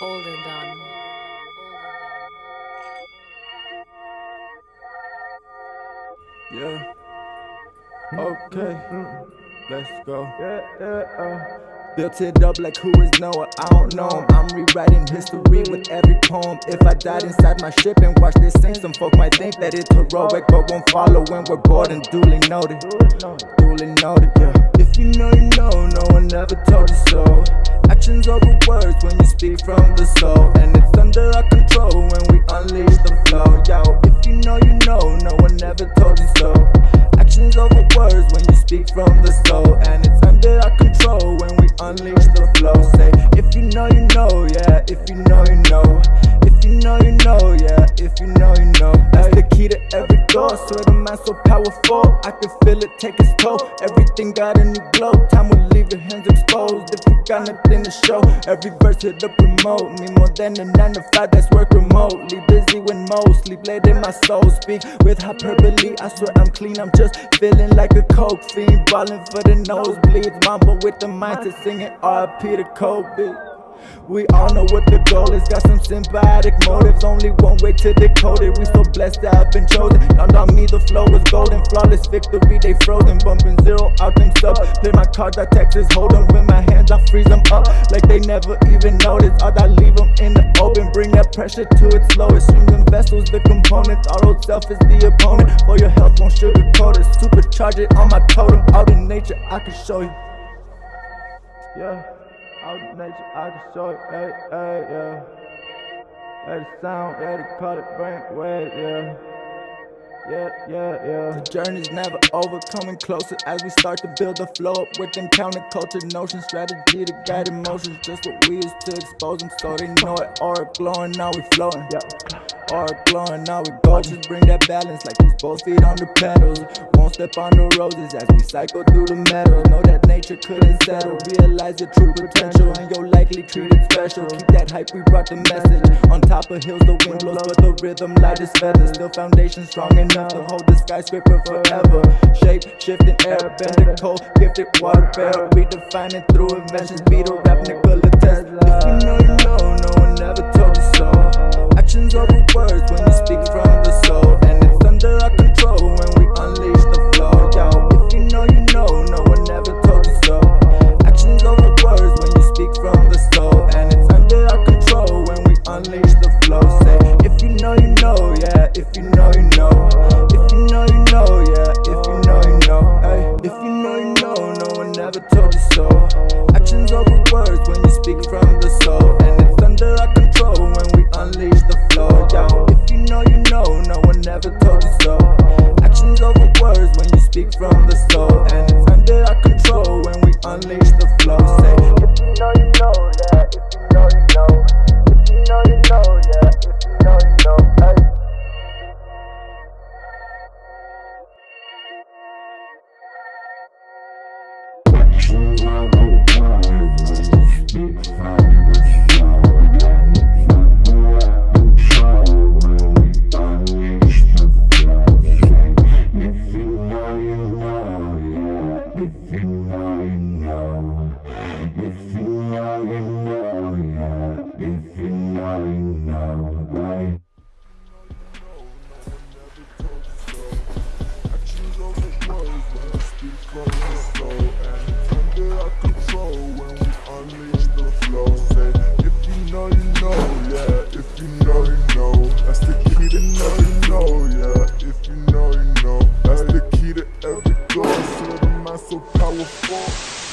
Olden done. Yeah. Okay. Let's go. Yeah, yeah, uh. Built it up like who is Noah? I don't know him. I'm rewriting history with every poem. If I died inside my ship and watched this sing, some folk might think that it's heroic, but won't follow when we're bored and duly noted. Duly noted, yeah. If you know, you know, no one ever told you so. Actions over words when you speak from the soul, and it's under our control when we unleash the flow. Yo, if you know, you know, no one ever told you so. Actions over words when you speak from the soul, and it's under our control when we unleash the flow. Say, if you know, you know, yeah. If you know, you know. Mind so powerful, I can feel it take its toll. Everything got a new glow. Time will leave your hands exposed if you got nothing to show. Every verse hit the promote me more than a nine to five. That's work remotely. Busy when most sleep in my soul. Speak with hyperbole. I swear I'm clean. I'm just feeling like a coke fiend, balling for the nosebleeds. Mamba with the mindset singing RP to Kobe. We all know what the goal is. Got some symbiotic motives. Only one way to decode it. We so blessed have been chosen. Dawned on me the flow was golden. Flawless victory, they frozen. Bumping zero out them subs. Play my cards, I Texas hold 'em. With my hands, I freeze them up. Like they never even noticed. Odd, I leave them in the open. Bring that pressure to its lowest. Streams and vessels, the components. Our old self is the opponent. For your health, won't sugarcoat it. Supercharge it on my totem. Out in nature, I can show you. Yeah. In nature, I can show you, hey, hey, yeah. Hey, the sound, call it brain wave, yeah. Yeah, yeah, yeah. The journey's never over, coming closer as we start to build the flow up with them counterculture notions, strategy to guide emotions. Just what we used to expose them so they know it. Aura glowing, now we floating. Yeah. Aura glowing, now we gorgeous. Bring that balance like these both feet on the pedals. Won't step on the roses as we cycle through the meadows. Know that nature couldn't settle. Realize your true potential and you're likely treated special. Keep that hype, we brought the message. On top of hills, the wind blows, but the rhythm light as feathers. Still foundation strong enough to hold the skyscraper forever. Shape shifting air, bending cold, gifted water bearer. Redefining through inventions, Beetle rap, Nikola Tesla. Actions over words when you speak from the soul, and it's under our control when we unleash the flow. Yo, if you know, you know, no one ever told you so. Actions over words when you speak from the soul, and it's under our control when we unleash the flow. Say, if you know, you know, yeah. If you know, you know. If you know, you know, yeah. If you know, you know. Hey, if you know, you know, no one ever told you so. Actions over words when you speak from the soul, and it's under our control when we unleash the flow. Yo, if you know, you know, no one ever told you so. Actions over words when you speak from the soul, and it's under our control when we unleash the flow. Say, if you know, you know, yeah. If you know, you know. If you know, you know, yeah. If you know, you know. Hey. Said, am I so powerful?